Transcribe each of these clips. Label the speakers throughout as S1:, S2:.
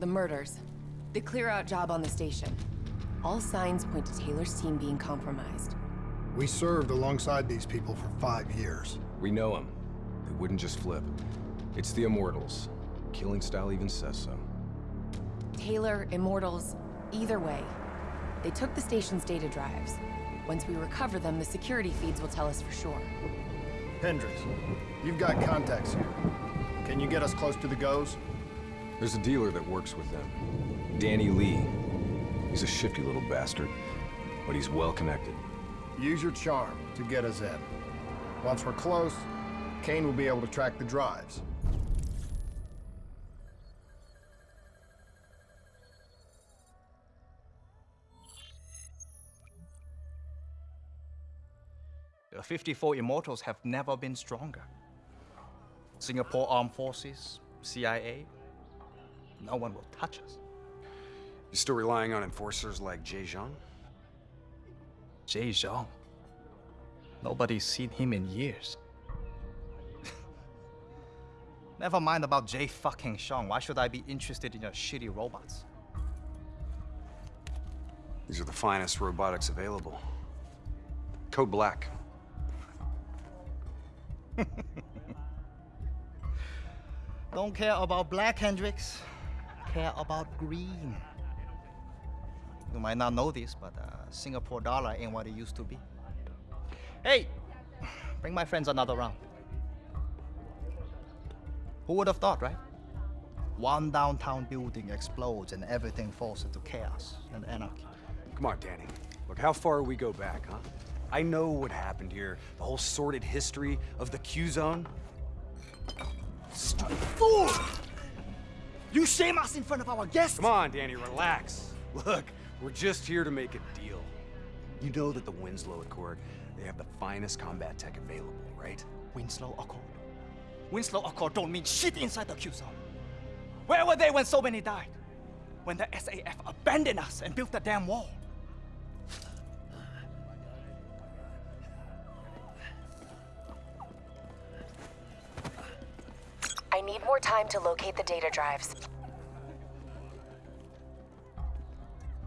S1: The murders. The clear-out job on the station. All signs point to Taylor's team being compromised.
S2: We served alongside these people for five years.
S3: We know them. They wouldn't just flip. It's the Immortals. Killing style even says so.
S1: Taylor, Immortals, either way. They took the station's data drives. Once we recover them, the security feeds will tell us for sure.
S2: Hendricks, you've got contacts here. Can you get us close to the Gohs?
S3: There's a dealer that works with them. Danny Li. He's a shifty little bastard, but he's well connected.
S2: Use your charm to get us in. Once we're close, Kane will be able to track the drives.
S4: The 54 Immortals have never been stronger. Singapore Armed Forces, CIA, no one will touch us.
S5: You still relying on enforcers like Jay Zhang?
S4: Jay Zhang. Nobody's seen him in years. Never mind about Jay fucking Zhang. Why should I be interested in your shitty robots?
S5: These are the finest robotics available. Code Black.
S4: Don't care about black, Hendricks. Care about green. You might not know this, but uh, Singapore dollar ain't what it used to be. Hey, bring my friends another round. Who would have thought, right? One downtown building explodes and everything falls into chaos and anarchy.
S5: Come on, Danny. Look, how far we go back, huh? I know what happened here. The whole sordid history of the Q-Zone.
S4: Stupid fool! You shame us in front of our guests!
S5: Come on, Danny, relax. Look, we're just here to make a deal. You know that the Winslow Accord, they have the finest combat tech available, right?
S4: Winslow Accord? Winslow Accord don't mean shit inside the Q-Zone. Where were they when so many died? When the SAF abandoned us and built the damn wall?
S1: More time to locate the data drives.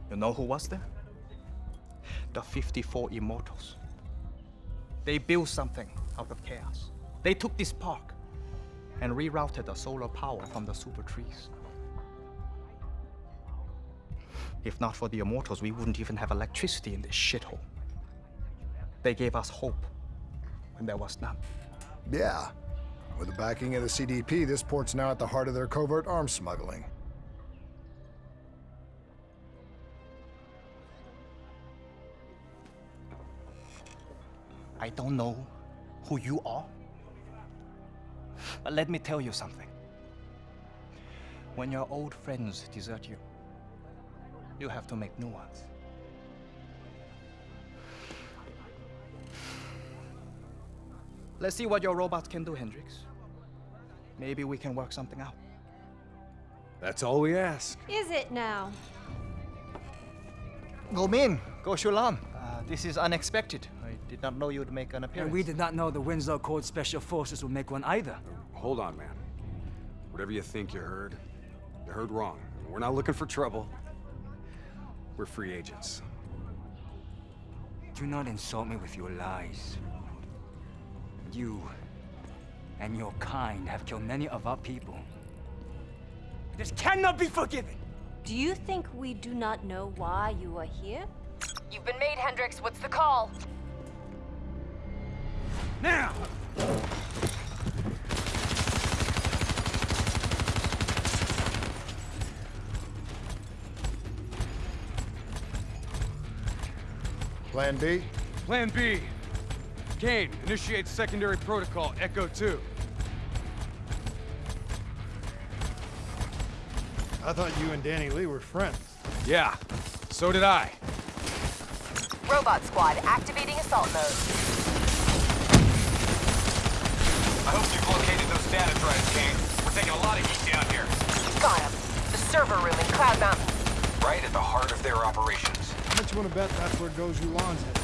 S4: You know who was there? The 54 Immortals. They built something out of chaos. They took this park and rerouted the solar power from the super trees. If not for the Immortals, we wouldn't even have electricity in this shithole. They gave us hope when there was none.
S2: Yeah. With the backing of the CDP, this port's now at the heart of their covert arms smuggling.
S4: I don't know who you are. But let me tell you something. When your old friends desert you, you have to make new ones. Let's see what your robots can do, Hendricks. Maybe we can work something out.
S5: That's all we ask.
S6: Is it now?
S4: Goh Min, Goh Xiulan. Uh, this is unexpected. I did not know you'd make an appearance.
S7: And we did not know the Winslow Accord Special Forces would make one either.
S5: Hold on, man. Whatever you think you heard, you heard wrong. We're not looking for trouble. We're free agents.
S7: Do not insult me with your lies. You and your kind have killed many of our people. This cannot be forgiven!
S6: Do you think we do not know why you are here?
S1: You've been made, Hendricks. What's the call?
S7: Now!
S2: Plan B?
S5: Plan B. Kane, initiate secondary protocol, Echo 2.
S2: I thought you and Danny Li were friends.
S5: Yeah, so did I.
S1: Robot squad activating assault mode.
S8: I hope you've located those data drives, Kane. We're taking a lot of heat down here.
S1: Got him. The server room in Cloud Mountain.
S8: Right at the heart of their operations.
S2: How much you want to bet that's where Goh Xiulan's headed?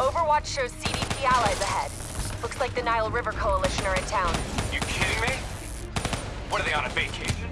S1: Overwatch shows CDP allies ahead. Looks like the Nile River Coalition are in town.
S8: You kidding me? What are they on a vacation?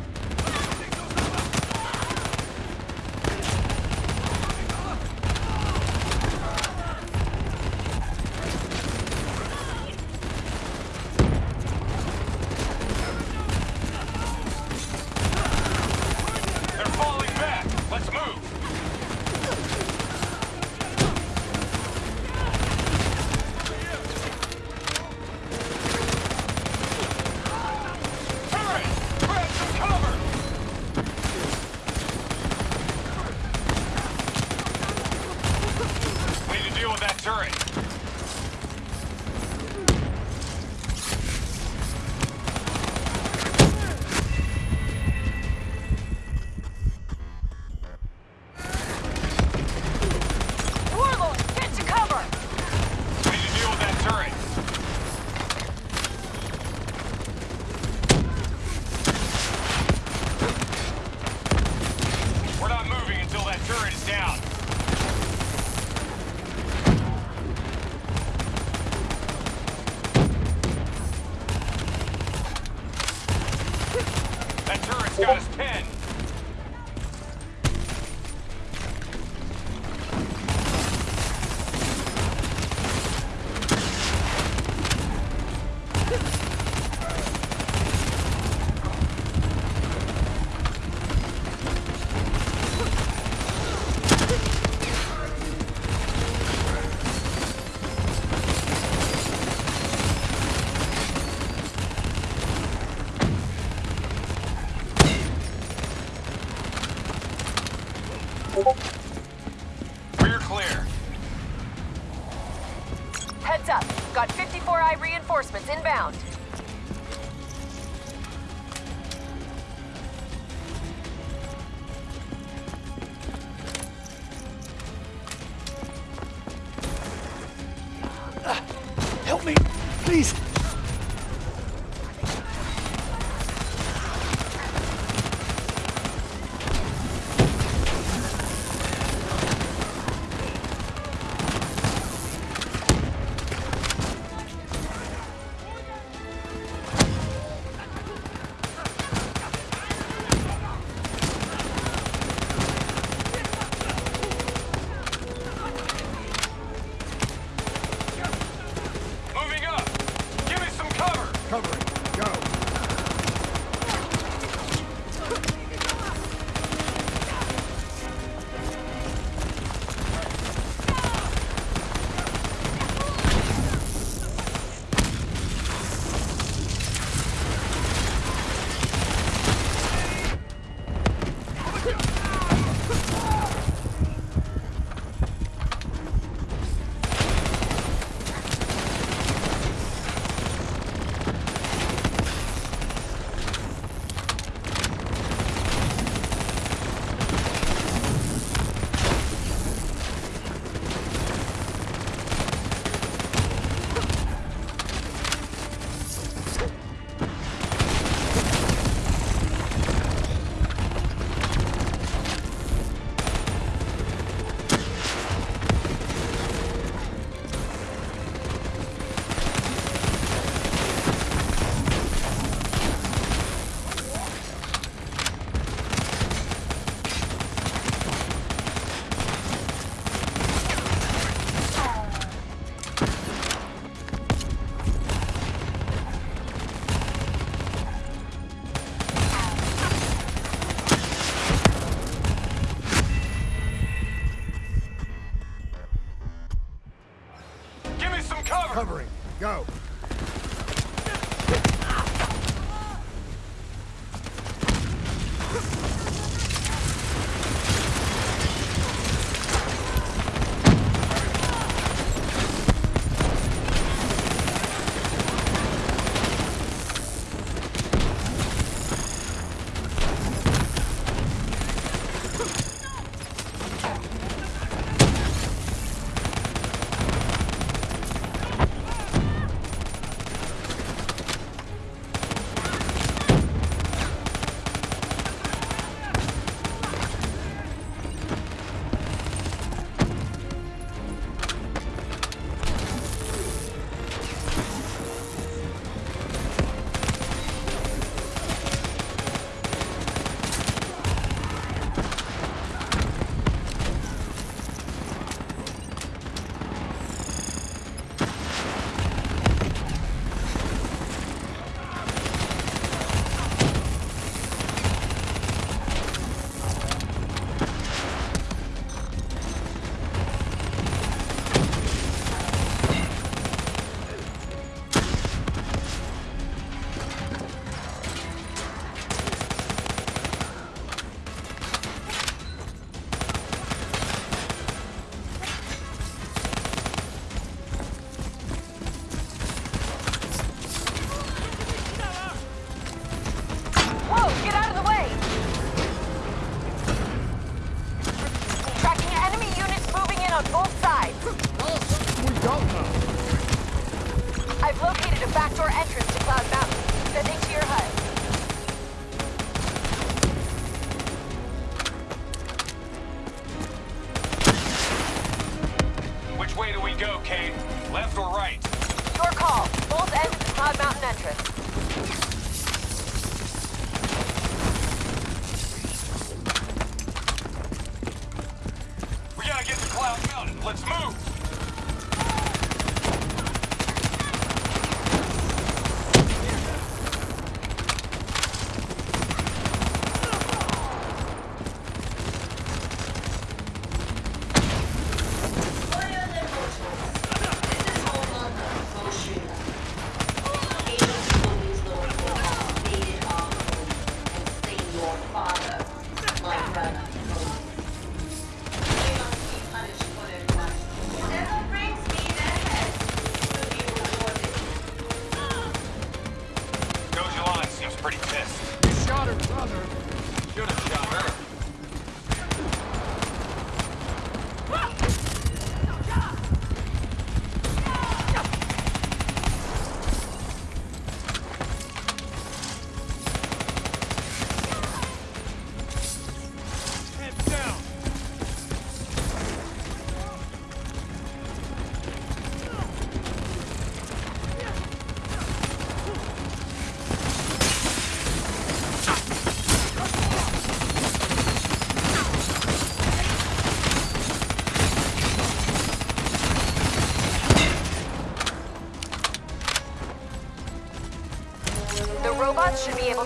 S9: Please.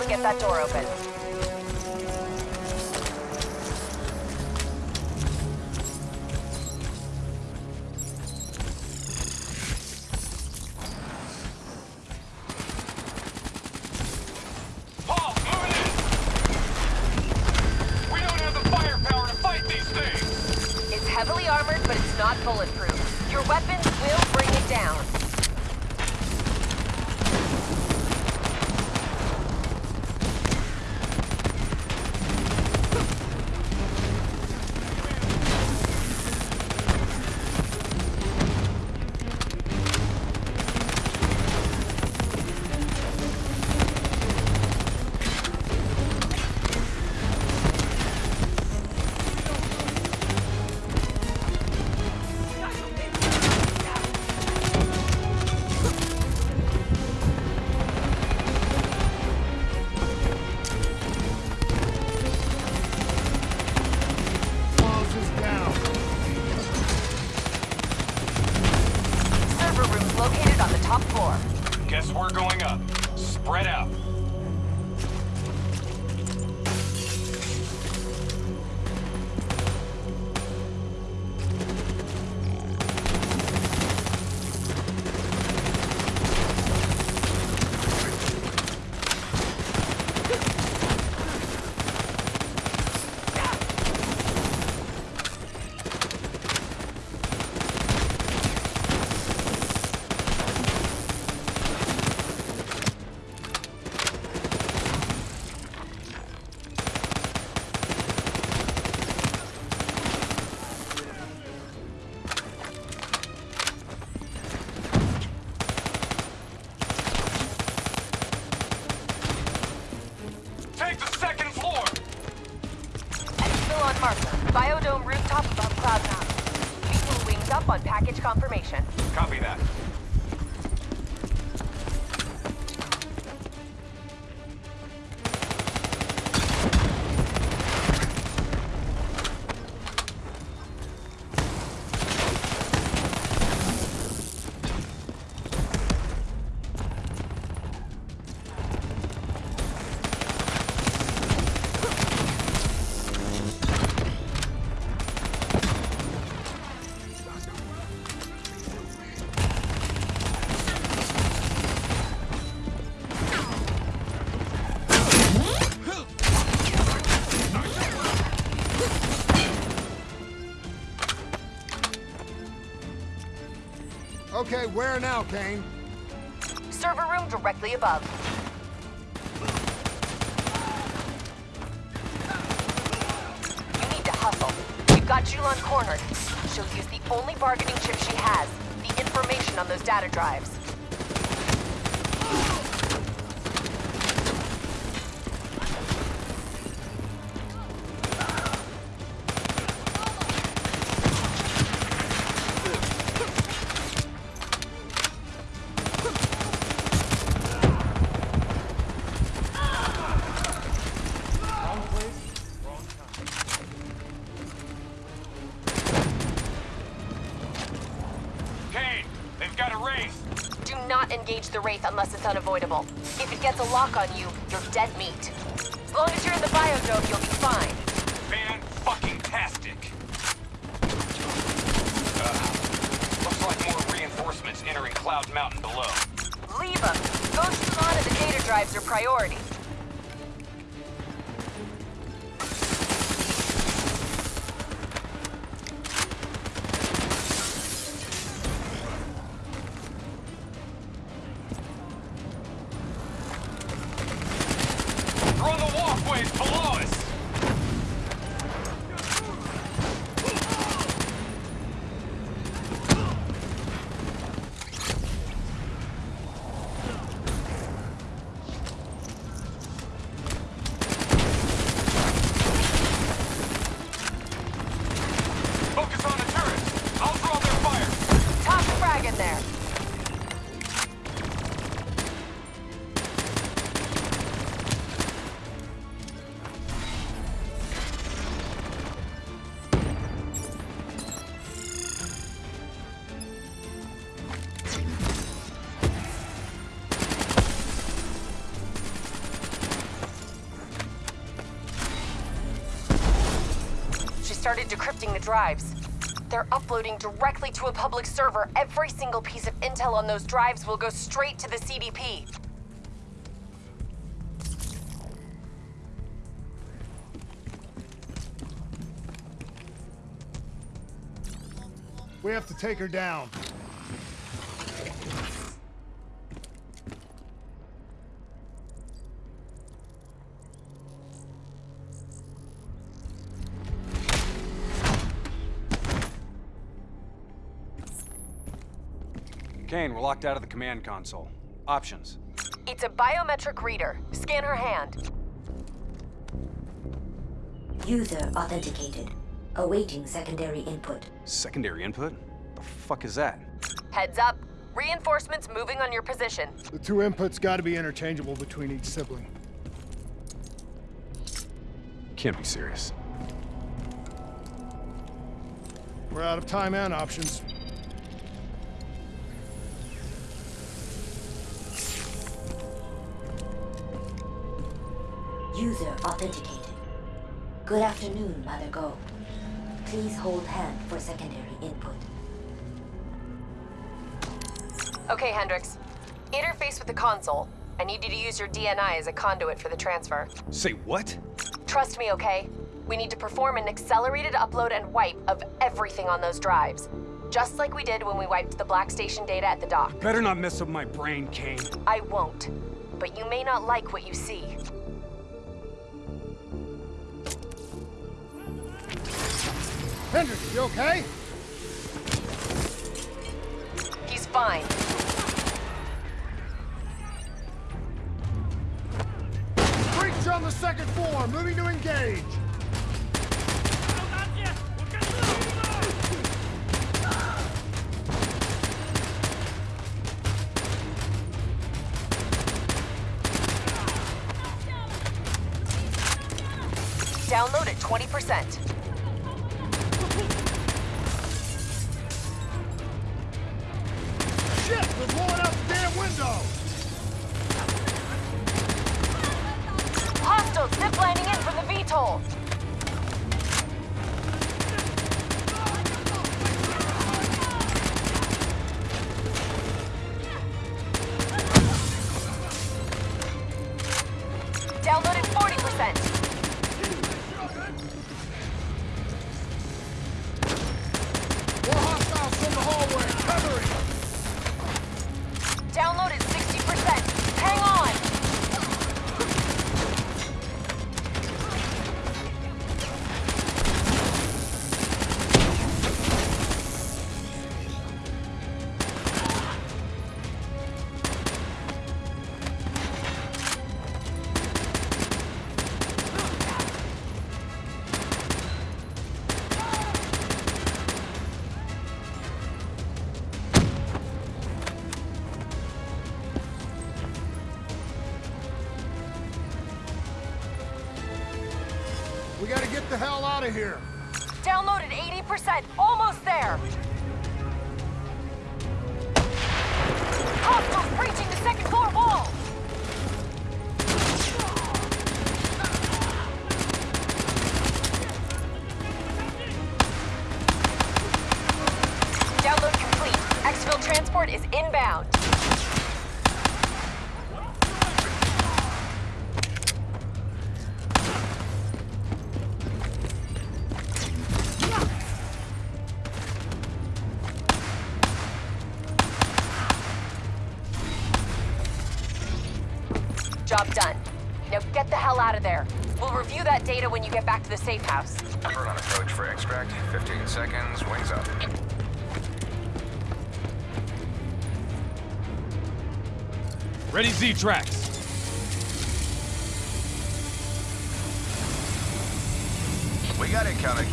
S10: get
S9: that door open.
S2: Okay, where now, Kane?
S9: Server room directly above. You need to hustle. We've got Xiulan cornered. She'll use the only bargaining chip she has, the information on those data drives. Unavoidable. If it gets a lock on you, you're dead meat. As long as you're in the biodome, you'll be fine.
S8: Fan-fucking-tastic. Uh, looks like more reinforcements entering Cloud Mountain below.
S9: Leave them. Goh Xiulan and the data drives are priority. Started decrypting the drives. They're uploading directly to a public server. Every single piece of intel on those drives will go straight to the CDP.
S2: We have to take her down.
S5: Locked out of the command console. Options.
S9: It's a biometric reader. Scan her hand.
S11: User authenticated. Awaiting secondary input.
S5: Secondary input? The fuck is that?
S9: Heads up. Reinforcements moving on your position.
S2: The two inputs gotta be interchangeable between each sibling.
S3: Can't be serious.
S2: We're out of time and options.
S11: User authenticated. Good afternoon, Mother Goh. Please hold hand for secondary input.
S9: Okay, Hendricks. Interface with the console. I need you to use your DNI as a conduit for the transfer.
S5: Say what?
S9: Trust me, okay? We need to perform an accelerated upload and wipe of everything on those drives. Just like we did when we wiped the Black Station data at the dock.
S5: Better not mess up my brain, Kane.
S9: I won't. But you may not like what you see.
S2: Hendricks, you okay?
S9: He's fine.
S2: Breach on the second floor, moving to engage.
S9: Download at 20%.
S2: Window.
S9: Hostiles ziplining in from the VTOL.
S2: Out of here.
S9: Download at 80%. Almost there. Job done. Now get the hell out of there. We'll review that data when you get back to the safe house.
S8: Bird on approach for extract. 15 seconds, wings up.
S12: Ready Z-Tracks.
S8: We got incoming.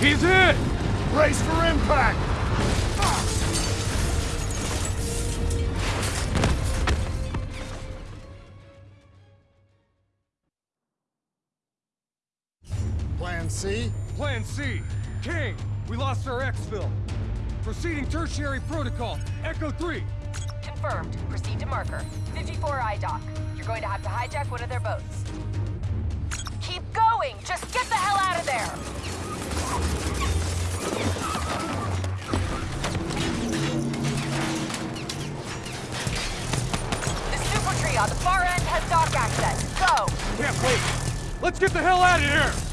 S12: He's hit!
S2: Brace for impact! C?
S12: Plan C. King, we lost our exfil. Proceeding tertiary protocol. Echo 3.
S9: Confirmed. Proceed to marker. 54I dock. You're going to have to hijack one of their boats. Keep going! Just get the hell out of there! The super tree on the far end has dock access. Go!
S12: Can't wait. Let's get the hell out of here!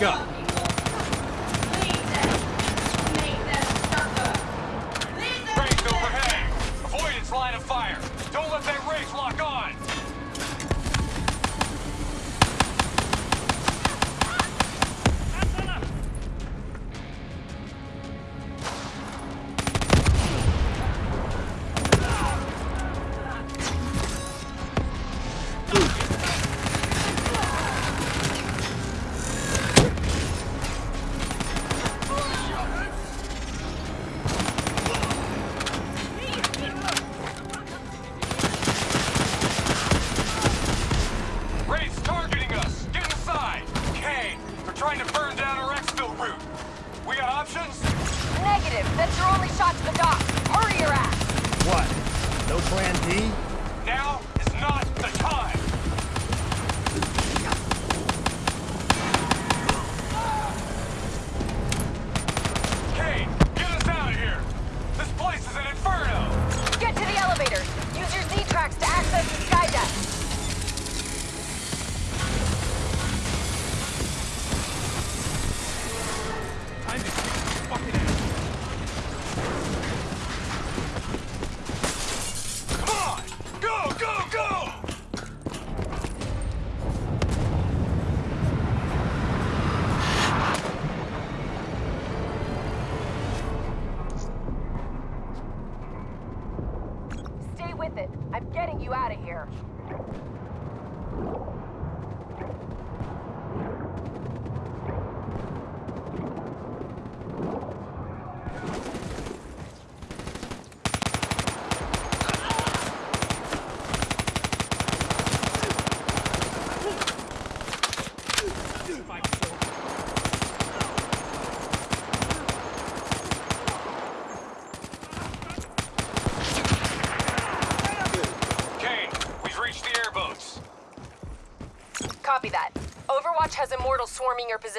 S12: Never up.
S2: Plan D?
S8: Now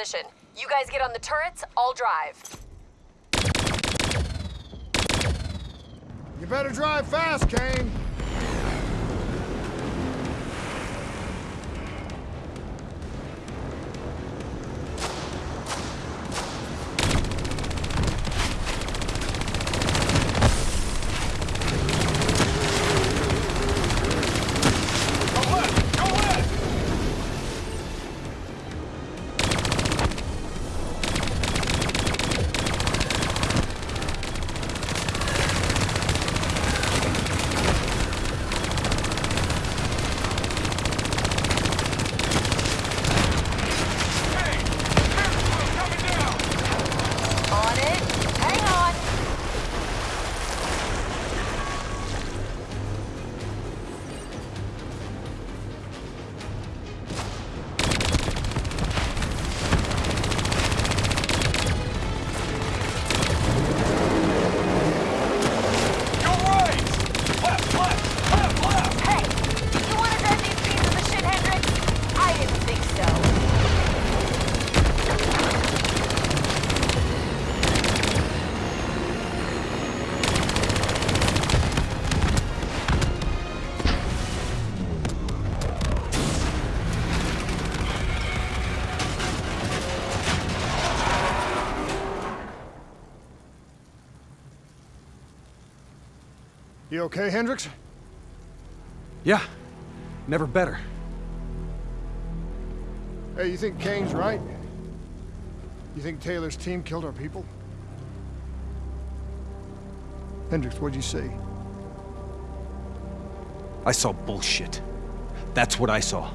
S9: position. You guys get on the turrets, I'll drive.
S2: You better drive fast, Kane! You okay, Hendricks?
S5: Yeah, never better.
S2: Hey, you think Kane's right? You think Taylor's team killed our people? Hendricks, what'd you see?
S5: I saw bullshit. That's what I saw.